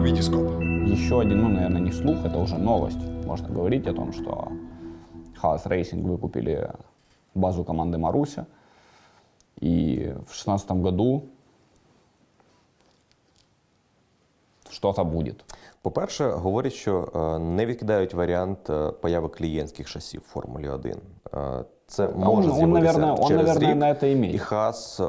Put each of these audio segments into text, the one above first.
Витископ. Еще один, ну, наверное, не слух, это уже новость. Можно говорить о том, что Хаос Рейсинг выкупили базу команды Маруся. И в 2016 году что-то будет. По-перше, говорять, що е, не відкидають варіант е, появи клієнтських шасів в Формулі 1. Е, Це може он, з'явитися наверное, он, через наверное, рік. на это имеет. І Хас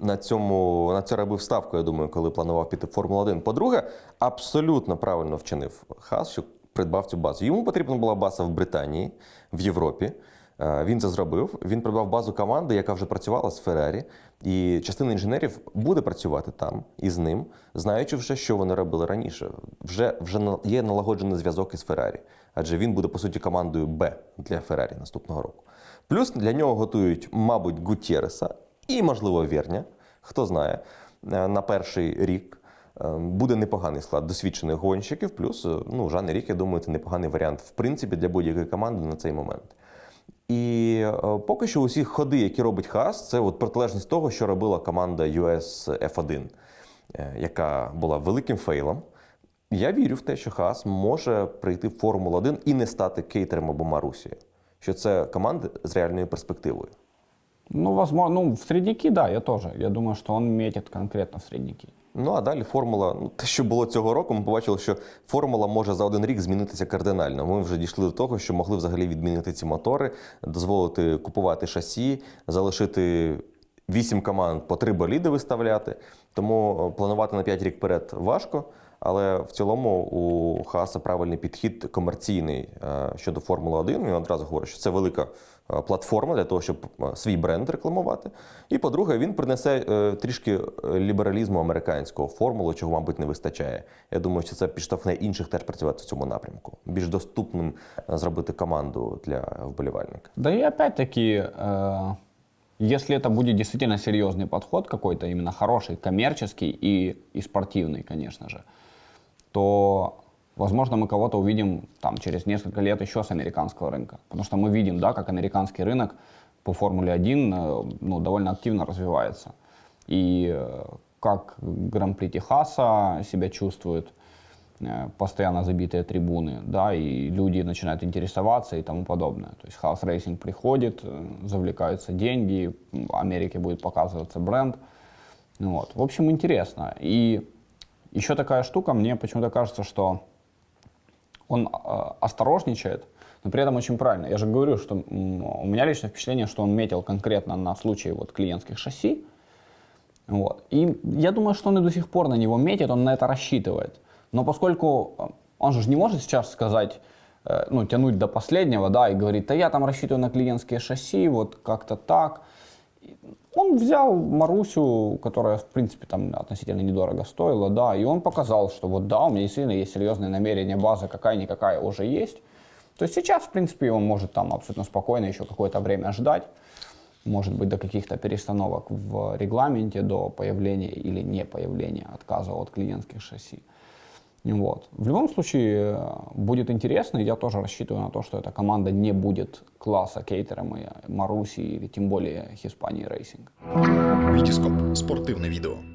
на цьому на це робив ставку, я думаю, коли планував піти в Формулу 1. По-друге, абсолютно правильно вчинив Хас, що придбав цю базу. Йому потрібна була база в Британії, в Європі. Е, Він це зробив. Він придбав базу команди, яка вже працювала з Феррарі. І частина інженерів буде працювати там із ним, знаючи вже, що вони робили раніше. Вже, вже є налагоджений зв'язок із Феррарі, адже він буде по суті командою Б для Феррарі наступного року. Плюс для нього готують, мабуть, Гутєреса і, можливо, Верня. Хто знає, Е, на перший рік. Е, Буде непоганий склад досвідчених гонщиків, плюс е, ну, Жан Рік, я думаю, це непоганий варіант, в принципі, для будь-якої команди на цей момент. І поки що усі ходи, які робить Хас, це от протилежність того, що робила команда US F1, е, яка була великим фейлом. Я вірю в те, що Хас може прийти в Формулу 1 і не стати кейтером або Марусією. Що це команди з реальною перспективою. Ну, возможно, ну, в средники, да, я тоже. Я думаю, что он метит конкретно в средники. Ну а далі формула, ну те, що було цього року, ми побачили, що формула може за один рік змінитися кардинально. Ми вже дійшли до того, що могли взагалі відмінити ці мотори, дозволити купувати шасі, залишити вісім команд по три боліди виставляти. Тому е, планувати на 5 рік вперед важко. Але в цілому у Хааса правильний підхід комерційний е, щодо Формули 1. Він одразу говорить, що це велика е, платформа для того, щоб е, свій бренд рекламувати. І по-друге, він принесе е, трішки е, лібералізму американського формулу, чого, мабуть, не вистачає. Я думаю, що це підштовхне інших теж працювати в цьому напрямку. Більш доступним е, зробити команду для вболівальника. Да и опять-таки, э, если это будет действительно серьезный подход какой-то, именно хороший, коммерческий и, и спортивный, конечно же, То, возможно, мы кого-то увидим там через несколько лет еще с американского рынка. Потому что мы видим, да, как американский рынок по Формуле 1 э, ну, довольно активно развивается. И э, как Гран-при Техаса себя чувствует, э, постоянно забитые трибуны, да, и люди начинают интересоваться и тому подобное. То есть хаос рейсинг приходит, завлекаются деньги, в Америке будет показываться бренд. Ну Вот. В общем, интересно. И еще такая штука, мне почему-то кажется, что он э, осторожничает, но при этом очень правильно. Я же говорю, что у меня личное впечатление, что он метил конкретно на случай вот клиентских шасси. Вот. И я думаю, что он и до сих пор на него метит, он на это рассчитывает. Но поскольку э, он же не может сейчас сказать, э, ну, тянуть до последнего, да, и говорить, да я там рассчитываю на клиентские шасси, вот как-то так. Он взял Марусю, которая, в принципе, там относительно недорого стоила, да, и он показал, что вот да, у меня действительно есть серьезные намерения, база какая-никакая уже есть. То есть сейчас, в принципе, он может там абсолютно спокойно еще какое-то время ждать, может быть, до каких-то перестановок в регламенте, до появления или не появления отказа от клиентских шасси. Вот. В любом случае, э, будет интересно, я тоже рассчитываю на то, что эта команда не будет класса кейтером и Маруси или тем более Хиспании Рейсинг. Витископ. Спортивне відео.